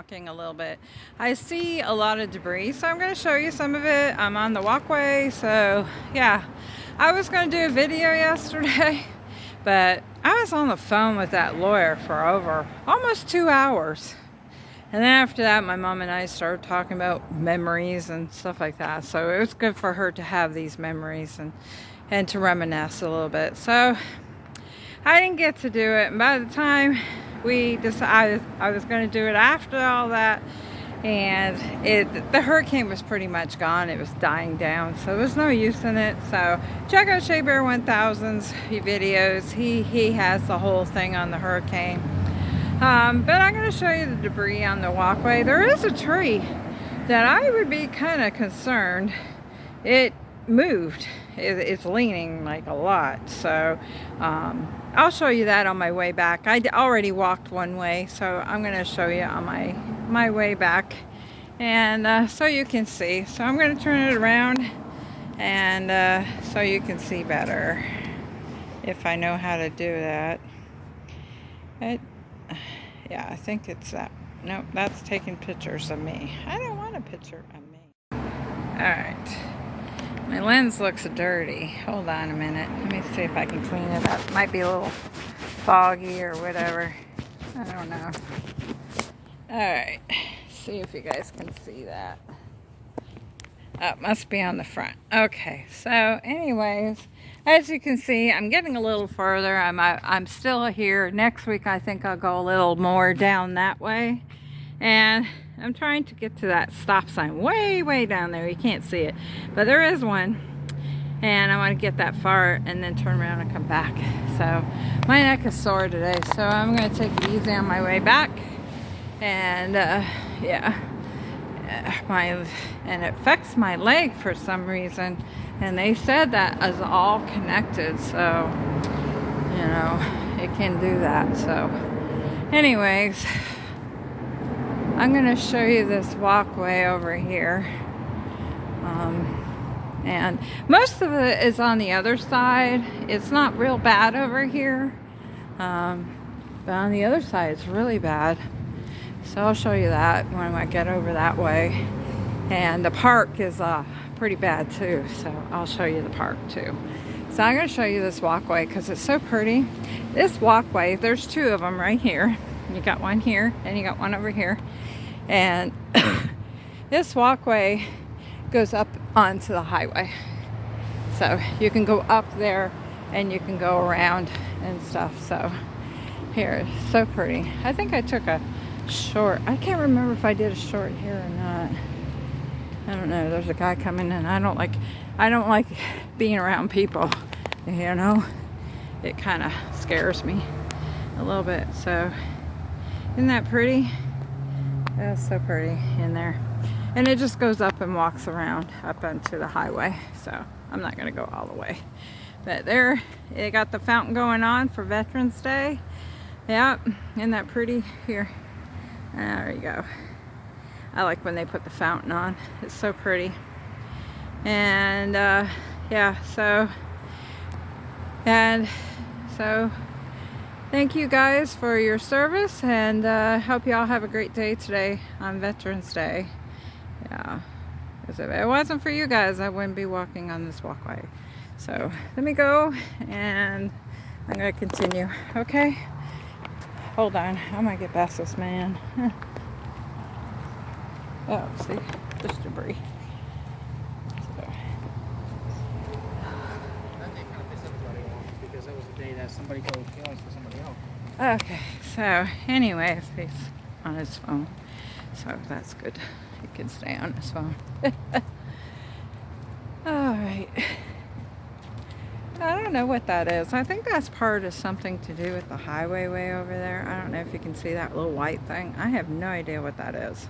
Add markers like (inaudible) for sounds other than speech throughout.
walking a little bit. I see a lot of debris so I'm going to show you some of it. I'm on the walkway so yeah. I was going to do a video (laughs) yesterday but I was on the phone with that lawyer for over almost two hours. And then after that my mom and I started talking about memories and stuff like that. So it was good for her to have these memories and, and to reminisce a little bit. So I didn't get to do it. And by the time we decided I was going to do it after all that and it the hurricane was pretty much gone. It was dying down so there was no use in it. So check out Shea Bear 1000's videos he he has the whole thing on the hurricane. Um, but I'm going to show you the debris on the walkway. There is a tree that I would be kind of concerned it moved it, it's leaning like a lot so um, I'll show you that on my way back. I already walked one way, so I'm to show you on my, my way back. And uh, so you can see. So I'm to turn it around and uh, so you can see better if I know how to do that. It, yeah, I think it's that. Nope, that's taking pictures of me. I don't want a picture of me. Alright. My lens looks dirty. Hold on a minute. Let me see if I can clean it up. Might be a little foggy or whatever. I don't know. Alright. See if you guys can see that. Oh, must be on the front. Okay, so anyways, as you can see, I'm getting a little further. I'm, I, am i am still here. Next week, I think I'll go a little more down that way. And I'm trying to get to that stop sign way, way down there. You can't see it, but there is one. And I want to get that far and then turn around and come back. So my neck is sore today, so I'm going to take it easy on my way back. And uh, yeah, my and it affects my leg for some reason. And they said that is all connected, so you know it can do that. So, anyways. I'm going to show you this walkway over here. Um, and most of it is on the other side. It's not real bad over here. Um, but on the other side, it's really bad. So I'll show you that when I get over that way. And the park is uh, pretty bad too. So I'll show you the park too. So I'm going to show you this walkway because it's so pretty. This walkway, there's two of them right here. You got one here and you got one over here. And (laughs) this walkway goes up onto the highway. So you can go up there and you can go around and stuff. So here, so pretty. I think I took a short. I can't remember if I did a short here or not. I don't know. There's a guy coming in. I don't like, I don't like being around people, you know. It kind of scares me a little bit. So isn't that pretty? That's so pretty in there. And it just goes up and walks around up onto the highway. So I'm not gonna go all the way. But there, it got the fountain going on for Veterans Day. Yep, isn't that pretty? Here, there you go. I like when they put the fountain on. It's so pretty. And uh, yeah, so, and so Thank you guys for your service and uh, hope you all have a great day today on Veterans Day. Yeah, because if it wasn't for you guys, I wouldn't be walking on this walkway. So let me go and I'm going to continue. Okay? Hold on. I'm going to get past this man. (laughs) oh, see? Just debris. somebody else. Okay, so anyway, he's on his phone. So that's good. He can stay on his phone. (laughs) Alright. I don't know what that is. I think that's part of something to do with the highway way over there. I don't know if you can see that little white thing. I have no idea what that is.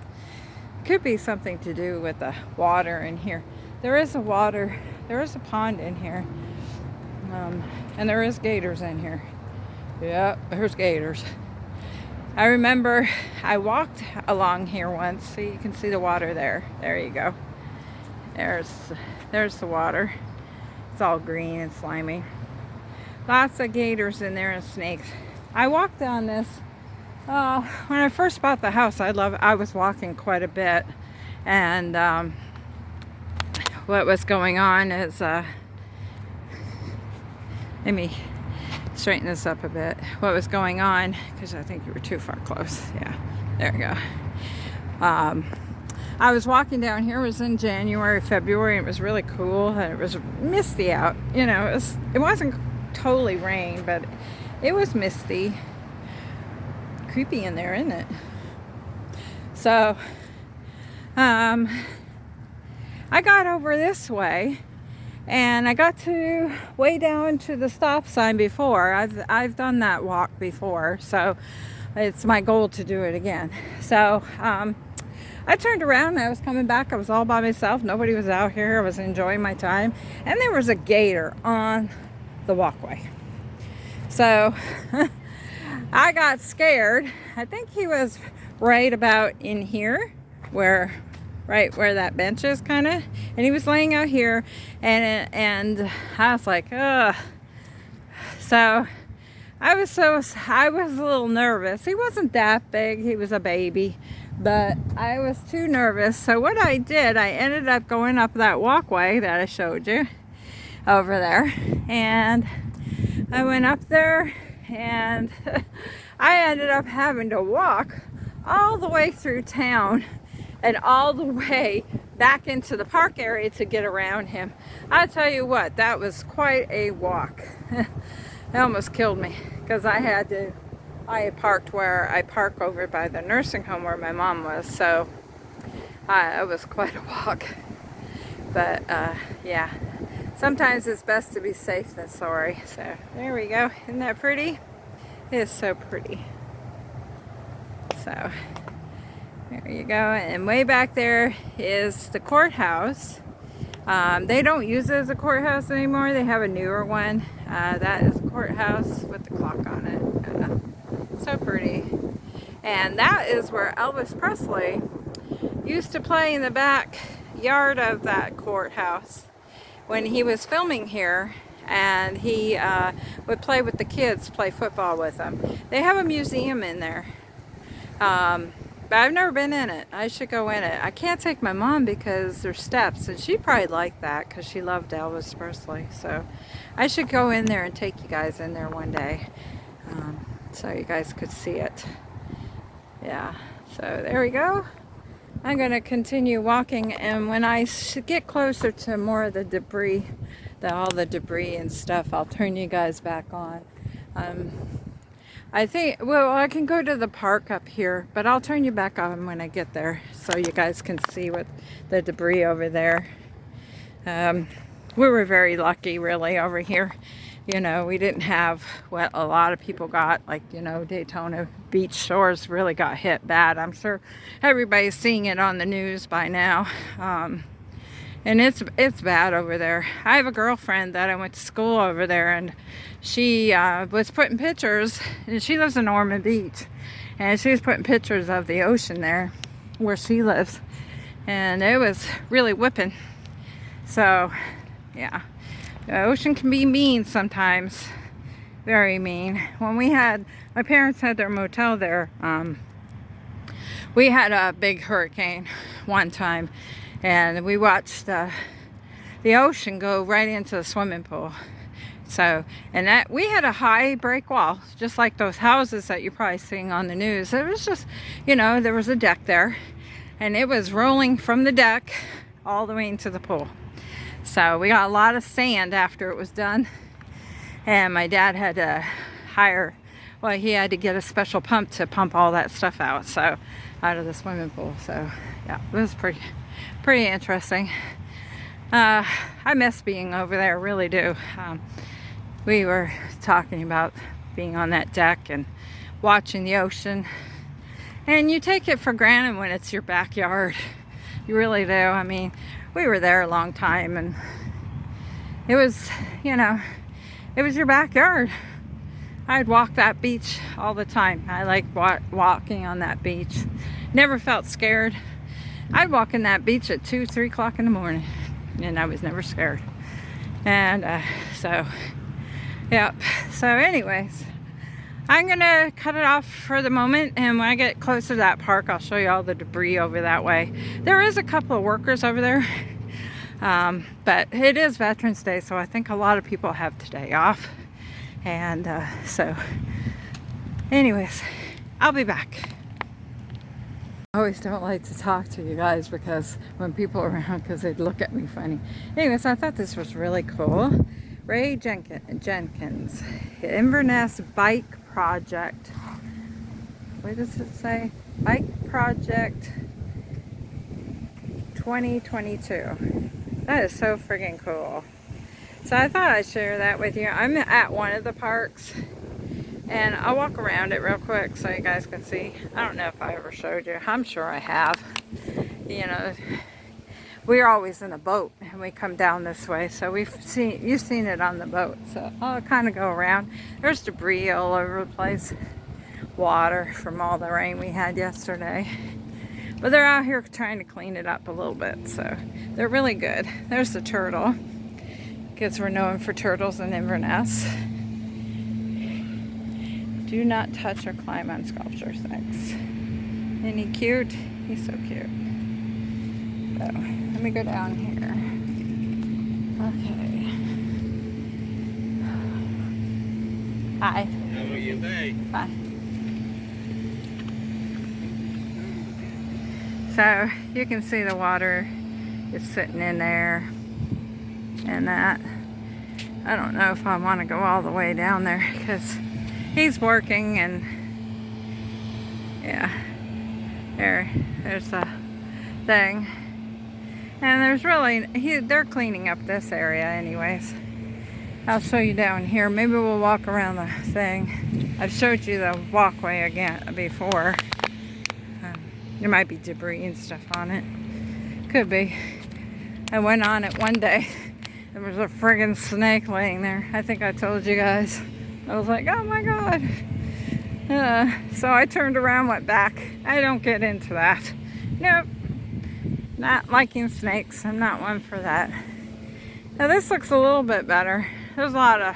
Could be something to do with the water in here. There is a water, there is a pond in here. Um, and there is gators in here. Yep, there's gators. I remember I walked along here once, so you can see the water there. There you go. There's, there's the water. It's all green and slimy. Lots of gators in there and snakes. I walked on this Uh, when I first bought the house, I love. I was walking quite a bit, and um, what was going on is, uh, let me straighten this up a bit. What was going on? Because I think you were too far close. Yeah, there we go. Um, I was walking down here. It was in January, February. it was really cool, and it was misty out. You know, it was. It wasn't totally rain, but it was misty. Creepy in there, isn't it? So, um, I got over this way and I got to way down to the stop sign before. I've, I've done that walk before, so it's my goal to do it again. So, um, I turned around I was coming back. I was all by myself. Nobody was out here. I was enjoying my time. And there was a gator on the walkway. So (laughs) I got scared. I think he was right about in here where right where that bench is kind of and he was laying out here and and I was like ugh. So I was so I was a little nervous. He wasn't that big. He was a baby. But I was too nervous. So what I did I ended up going up that walkway that I showed you over there. And I went up there and (laughs) I ended up having to walk all the way through town and all the way back into the park area to get around him. I tell you what, that was quite a walk. (laughs) it almost killed me because I had to, I parked where I park over by the nursing home where my mom was. So uh, it was quite a walk. But uh, yeah, sometimes it's best to be safe than sorry. So there we go. Isn't that pretty? It is so pretty. So there you go. And way back there is the courthouse. Um, they don't use it as a courthouse anymore. They have a newer one. Uh, that is a courthouse with the clock on it. Uh, so pretty. And that is where Elvis Presley used to play in the back yard of that courthouse when he was filming here and he uh, would play with the kids, play football with them. They have a museum in there. Um, but I've never been in it. I should go in it. I can't take my mom because there's steps, and she probably liked that because she loved Elvis Presley. So I should go in there and take you guys in there one day um, so you guys could see it. Yeah, so there we go. I'm going to continue walking, and when I get closer to more of the debris, the, all the debris and stuff, I'll turn you guys back on. Um, I think, well, I can go to the park up here, but I'll turn you back on when I get there so you guys can see what the debris over there. Um, we were very lucky, really, over here. You know, we didn't have what a lot of people got, like, you know, Daytona Beach shores really got hit bad. I'm sure everybody's seeing it on the news by now. Um, and it's it's bad over there. I have a girlfriend that I went to school over there, and she uh, was putting pictures. And she lives in Ormond Beach, and she was putting pictures of the ocean there, where she lives, and it was really whipping. So, yeah, the ocean can be mean sometimes, very mean. When we had my parents had their motel there. Um, we had a big hurricane one time and we watched uh, the ocean go right into the swimming pool. So, and that we had a high break wall, just like those houses that you're probably seeing on the news. It was just, you know, there was a deck there, and it was rolling from the deck all the way into the pool. So we got a lot of sand after it was done, and my dad had to hire, well, he had to get a special pump to pump all that stuff out. So, out of the swimming pool. So, yeah, it was pretty pretty interesting. Uh, I miss being over there, really do. Um, we were talking about being on that deck and watching the ocean. And you take it for granted when it's your backyard. You really do. I mean, we were there a long time and it was, you know, it was your backyard. I'd walk that beach all the time. I like walking on that beach. Never felt scared. I'd walk in that beach at 2, 3 o'clock in the morning. And I was never scared. And uh, so, yep. So anyways, I'm gonna cut it off for the moment and when I get close to that park I'll show you all the debris over that way. There is a couple of workers over there (laughs) um, but it is Veterans Day so I think a lot of people have today off and uh, so anyways I'll be back. I always don't like to talk to you guys because when people are around because they'd look at me funny. Anyways, I thought this was really cool. Ray Jenkins, Inverness Bike Project. What does it say? Bike Project 2022. That is so freaking cool. So I thought I'd share that with you. I'm at one of the parks and I'll walk around it real quick so you guys can see. I don't know if I ever showed you. I'm sure I have. You know, we're always in a boat and we come down this way. So we've seen, you've seen it on the boat. So I'll kind of go around. There's debris all over the place. Water from all the rain we had yesterday. But they're out here trying to clean it up a little bit. So they're really good. There's the turtle. Because we're known for turtles in Inverness. Do not touch or climb on sculptures. Thanks. Isn't he cute? He's so cute. So, let me go down here. Okay. Hi. How are you? Fine. So you can see the water is sitting in there and that. I don't know if I want to go all the way down there because he's working and yeah there there's a thing and there's really he, they're cleaning up this area anyways. I'll show you down here. Maybe we'll walk around the thing. I've showed you the walkway again before. Um, there might be debris and stuff on it. Could be. I went on it one day. (laughs) There was a friggin' snake laying there. I think I told you guys. I was like, oh my God. Uh, so I turned around, went back. I don't get into that. Nope. Not liking snakes. I'm not one for that. Now this looks a little bit better. There's a lot of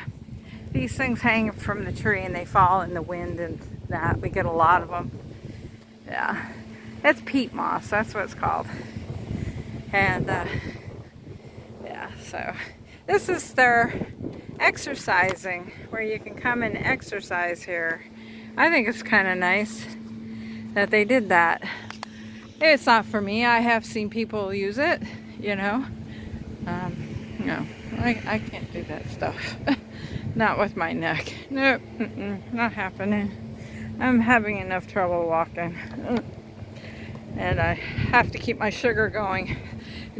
these things hang from the tree and they fall in the wind and that. We get a lot of them. Yeah. That's peat moss. That's what it's called. And uh, yeah, so this is their exercising where you can come and exercise here. I think it's kind of nice that they did that. It's not for me. I have seen people use it, you know. Um, no, I, I can't do that stuff. (laughs) not with my neck. Nope, mm -mm, not happening. I'm having enough trouble walking. And I have to keep my sugar going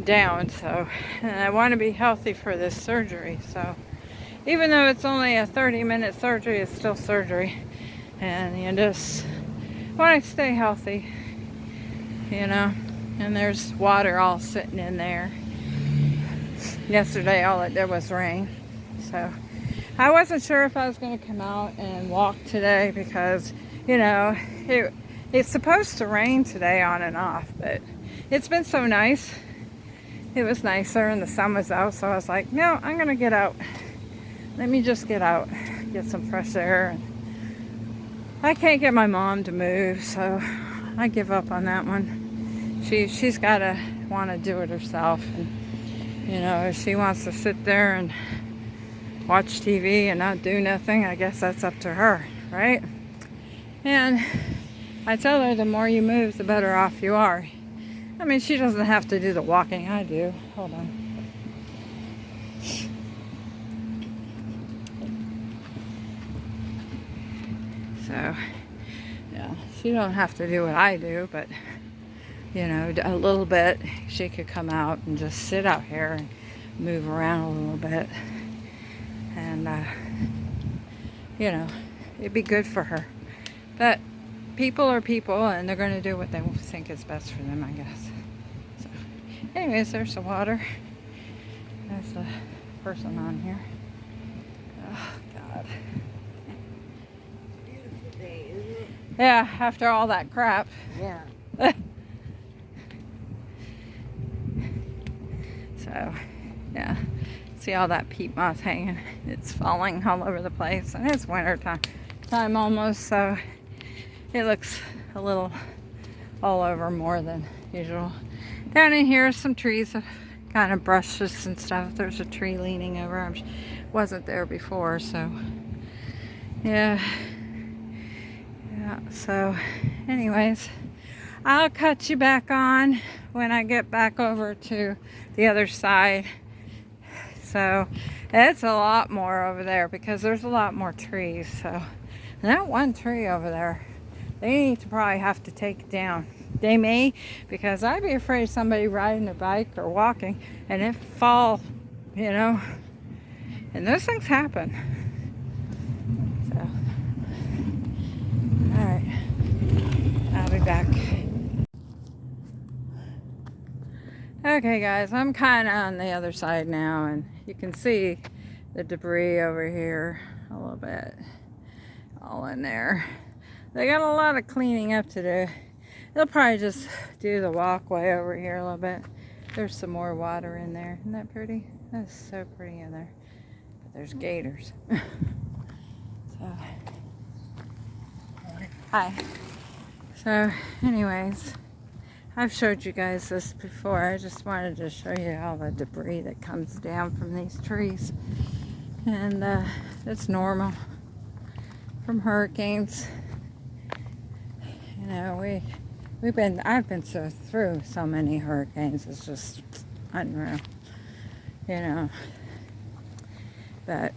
down, so. And I want to be healthy for this surgery, so even though it's only a 30 minute surgery, it's still surgery. And you just want to stay healthy, you know. And there's water all sitting in there. Yesterday, all it did was rain. So I wasn't sure if I was going to come out and walk today because, you know, it, it's supposed to rain today on and off, but it's been so nice. It was nicer and the sun was out, so I was like, no, I'm going to get out let me just get out, get some fresh air. I can't get my mom to move, so I give up on that one. She, she's got to want to do it herself. And, you know, if she wants to sit there and watch TV and not do nothing, I guess that's up to her, right? And I tell her the more you move, the better off you are. I mean, she doesn't have to do the walking I do. Hold on. So, she don't have to do what I do, but, you know, a little bit, she could come out and just sit out here and move around a little bit. And, uh, you know, it'd be good for her. But people are people, and they're going to do what they think is best for them, I guess. So, anyways, there's the water. There's the person on here. Oh, God. Yeah, after all that crap. Yeah. so, yeah. See all that peat moss hanging. It's falling all over the place. And it's winter time. time almost, so it looks a little all over more than usual. Down in here, some trees, kind of brushes and stuff. There's a tree leaning over. I wasn't there before, so yeah. Yeah, so anyways, I'll cut you back on when I get back over to the other side. So it's a lot more over there because there's a lot more trees. So that one tree over there, they need to probably have to take down. They may, because I'd be afraid somebody riding a bike or walking and it fall, you know. And those things happen. So, all right, I'll be back. Okay guys, I'm kind of on the other side now and you can see the debris over here a little bit all in there. They got a lot of cleaning up to do. They'll probably just do the walkway over here a little bit. There's some more water in there. Isn't that pretty? That's so pretty in there. But there's gators. (laughs) so, hi. So, anyways, I've showed you guys this before. I just wanted to show you all the debris that comes down from these trees. And uh, it's normal from hurricanes. You know, we We've been, I've been so through so many hurricanes. It's just unreal, you know. But,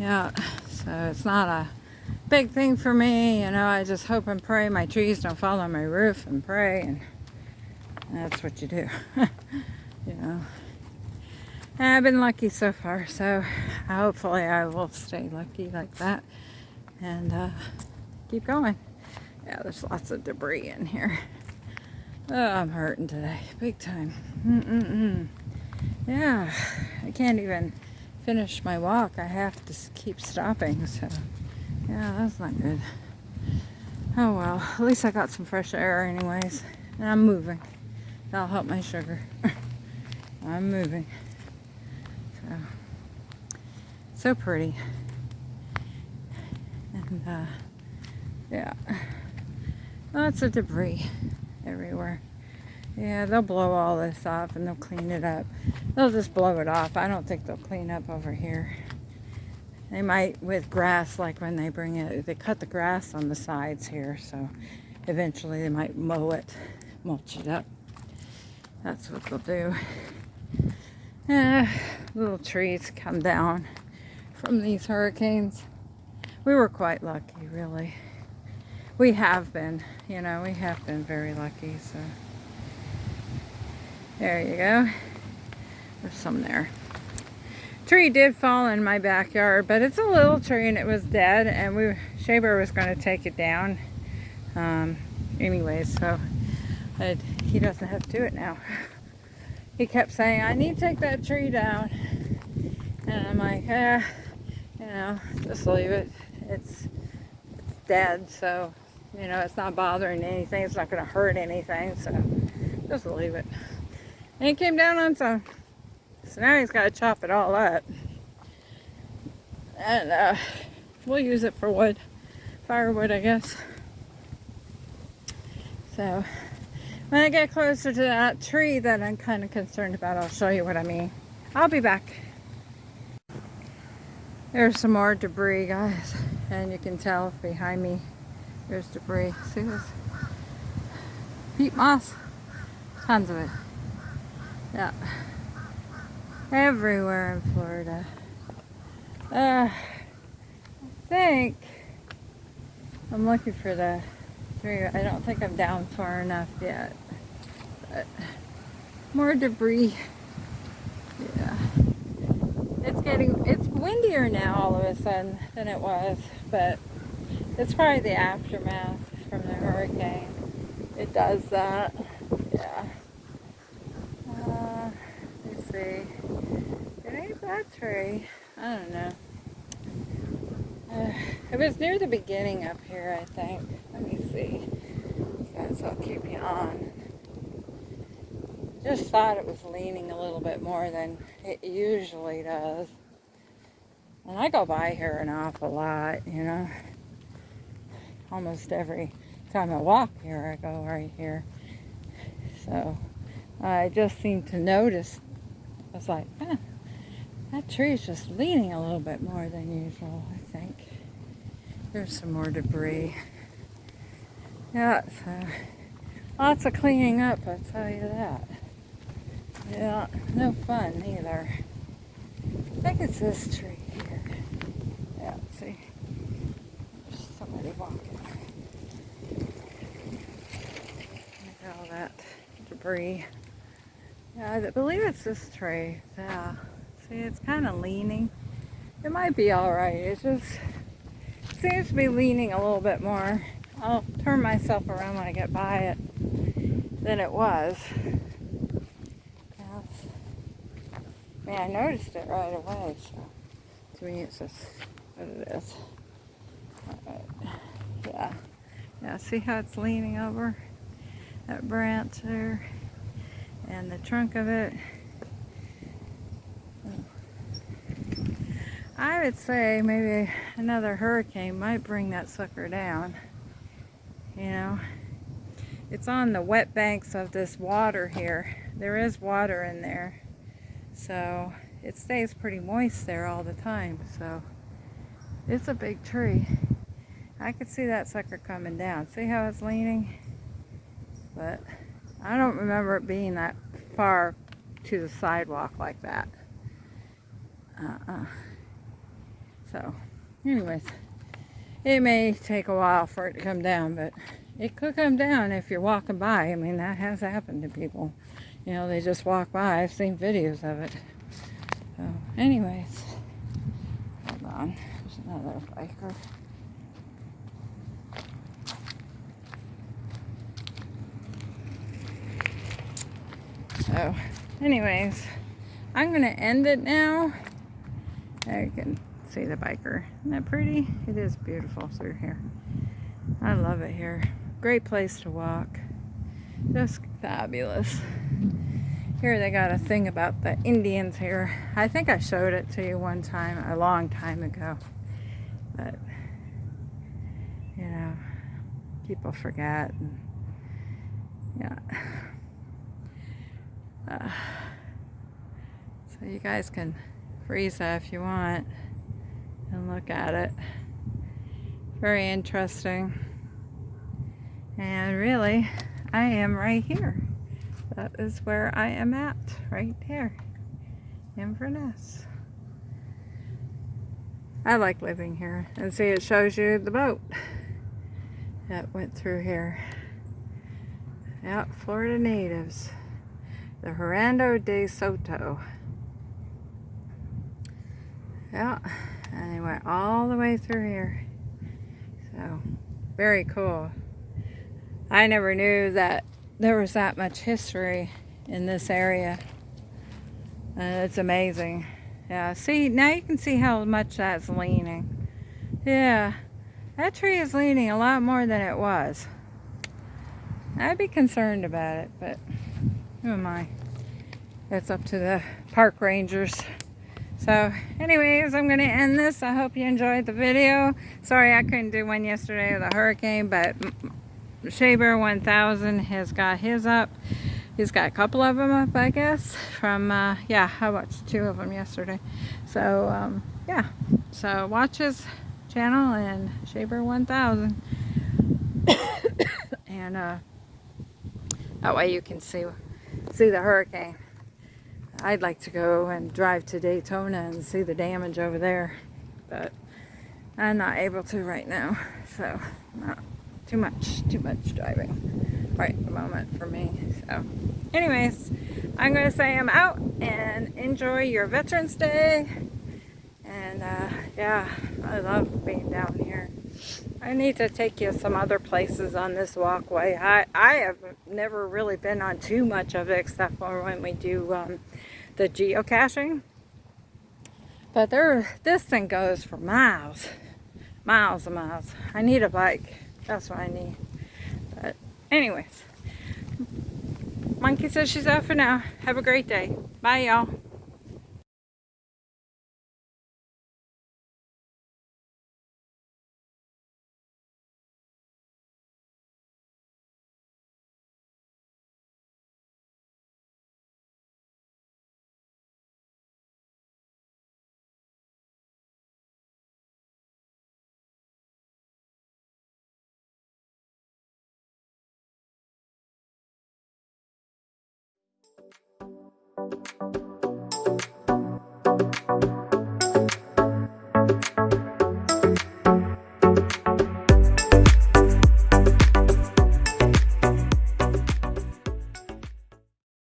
yeah, so it's not a big thing for me, you know. I just hope and pray my trees don't fall on my roof and pray, and that's what you do, (laughs) you know. And I've been lucky so far, so hopefully I will stay lucky like that and uh, keep going. Yeah, there's lots of debris in here. Oh, I'm hurting today, big time. Mm-mm-mm. Yeah, I can't even finish my walk. I have to keep stopping, so yeah, that's not good. Oh well, at least I got some fresh air anyways. And I'm moving. That'll help my sugar. (laughs) I'm moving. So, so pretty. And uh, yeah. Lots of debris everywhere. Yeah, they'll blow all this off and they'll clean it up. They'll just blow it off. I don't think they'll clean up over here. They might with grass, like when they bring it, they cut the grass on the sides here, so eventually they might mow it, mulch it up. That's what they'll do. Yeah, little trees come down from these hurricanes. We were quite lucky, really we have been, you know, we have been very lucky, so. There you go. There's some there. Tree did fall in my backyard, but it's a little tree and it was dead, and we Shea Bear was going to take it down. Um, so he doesn't have to do it now. (laughs) He kept saying, I need to take that tree down. And I'm like, eh, you know, just leave it. It's, it's dead, so you know, it's not bothering anything. It's not going to hurt anything. So just leave it. And he came down on some. So now he's got to chop it all up. And uh, we'll use it for wood. Firewood, I guess. So when I get closer to that tree that I'm kind of concerned about, I'll show you what I mean. I'll be back. There's some more debris, guys. And you can tell behind me there's debris. See this? Peat moss. Tons of it. Yeah. Everywhere in Florida. Uh, I think I'm looking for the tree. I don't think I'm down far enough yet. But more debris. Yeah. It's getting, it's windier now all of a sudden than it was, but it's probably the aftermath from the hurricane. It does that. Yeah. Uh, let's see. Tree. I don't know. Uh, it was near the beginning up here, I think. Let me see. Guys, I'll keep you on. Just thought it was leaning a little bit more than it usually does. And I go by here an awful lot, you know. Almost every time I walk here, I go right here. So I just seem to notice, I was like, eh, that tree is just leaning a little bit more than usual, I think. There's some more debris. Yeah, so lots of cleaning up, I'll tell you that. Yeah, no fun either. I think it's this tree here. Yeah, see? There's somebody walking. Look at all that debris. Yeah, I believe it's this tree. Yeah. See, it's kind of leaning. It might be alright. It just seems to be leaning a little bit more. I'll turn myself around when I get by it than it was. I mean, I noticed it right away, so it's just what it is. Alright. Yeah. Yeah, see how it's leaning over that branch there and the trunk of it. I would say maybe another hurricane might bring that sucker down. You know, it's on the wet banks of this water here. There is water in there. So it stays pretty moist there all the time. So it's a big tree. I could see that sucker coming down. See how it's leaning? But I don't remember it being that far to the sidewalk like that. Uh-uh. So, anyways, it may take a while for it to come down, but it could come down if you're walking by. I mean, that has happened to people. You know, they just walk by. I've seen videos of it. So, anyways, hold on. There's another biker. So, anyways, I'm going to end it now. You can see the biker. Isn't that pretty? It is beautiful through here. I love it here. Great place to walk. Just fabulous. Here they got a thing about the Indians here. I think I showed it to you one time, a long time ago. But, you know, people forget. And, yeah. Uh, (sighs) so you guys can freeze that if you want and look at it. Very interesting. And really, I am right here. That is where I am at right here Inverness I like living here. And see it shows you the boat that went through here. Yeah Florida natives. The Hernando de Soto yeah and they went all the way through here so very cool I never knew that there was that much history in this area. Uh, it's amazing. Yeah, see, now you can see how much that's leaning. Yeah, that tree is leaning a lot more than it was. I'd be concerned about it, but who am I? It's up to the park rangers. So anyways, I'm going to end this. I hope you enjoyed the video. Sorry I couldn't do one yesterday with a hurricane, but Shea Bear 1000 has got his up. He's got a couple of them up, I guess, from, uh, yeah, I watched two of them yesterday. So, um, yeah, so watch his channel and Shea Bear 1000. (coughs) and, uh, that way you can see, see the hurricane. I'd like to go and drive to Daytona and see the damage over there, but I'm not able to right now, so, not too much, too much driving right at the moment for me. So anyways, I'm going to say I'm out and enjoy your Veterans Day. And uh, yeah, I love being down here. I need to take you some other places on this walkway. I, I have never really been on too much of it except for when we do um, the geocaching. But there, this thing goes for miles, miles and miles. I need a bike. That's what I need. But anyways, Monkey says she's out for now. Have a great day. Bye, y'all.